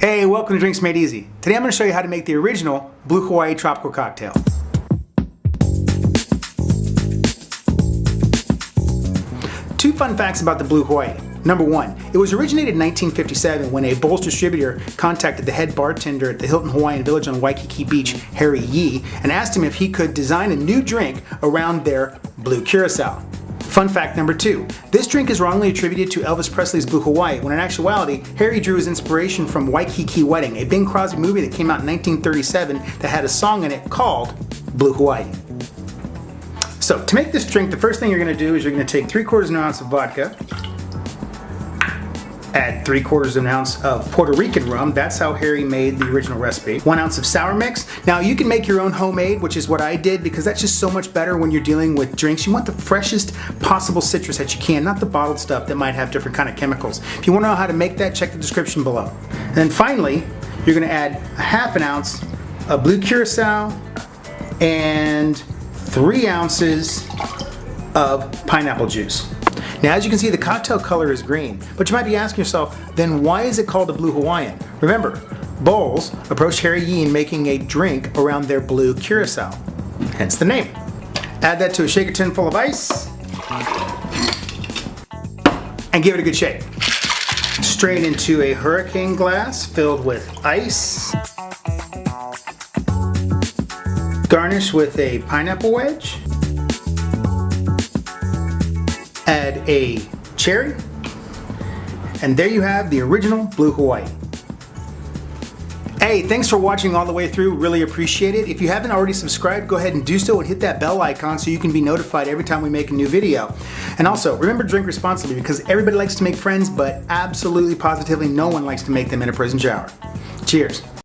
Hey, welcome to Drinks Made Easy. Today I'm going to show you how to make the original Blue Hawaii Tropical Cocktail. Two fun facts about the Blue Hawaii. Number one, it was originated in 1957 when a Bols distributor contacted the head bartender at the Hilton Hawaiian Village on Waikiki Beach, Harry Yee, and asked him if he could design a new drink around their Blue Curacao. Fun fact number two, this drink is wrongly attributed to Elvis Presley's Blue Hawaii, when in actuality, Harry drew his inspiration from Waikiki Wedding, a Bing Crosby movie that came out in 1937 that had a song in it called Blue Hawaii. So to make this drink, the first thing you're going to do is you're going to take 3 quarters of an ounce of vodka, add 3 quarters of an ounce of Puerto Rican rum, that's how Harry made the original recipe, 1 ounce of sour mix. Now you can make your own homemade, which is what I did because that's just so much better when you're dealing with drinks. You want the freshest possible citrus that you can, not the bottled stuff that might have different kind of chemicals. If you want to know how to make that, check the description below. And then finally, you're going to add a half an ounce of blue curacao and three ounces of pineapple juice. Now as you can see the cocktail color is green, but you might be asking yourself, then why is it called a Blue Hawaiian? Remember, Bols approached Harry Yee in making a drink around their blue curacao, hence the name. Add that to a shaker tin full of ice and give it a good shake. Strain into a hurricane glass filled with ice Garnish with a pineapple wedge. Add a cherry. And there you have the original Blue Hawaii. Hey, thanks for watching all the way through. Really appreciate it. If you haven't already subscribed, go ahead and do so and hit that bell icon so you can be notified every time we make a new video. And also, remember drink responsibly because everybody likes to make friends, but absolutely positively no one likes to make them in a prison shower. Cheers.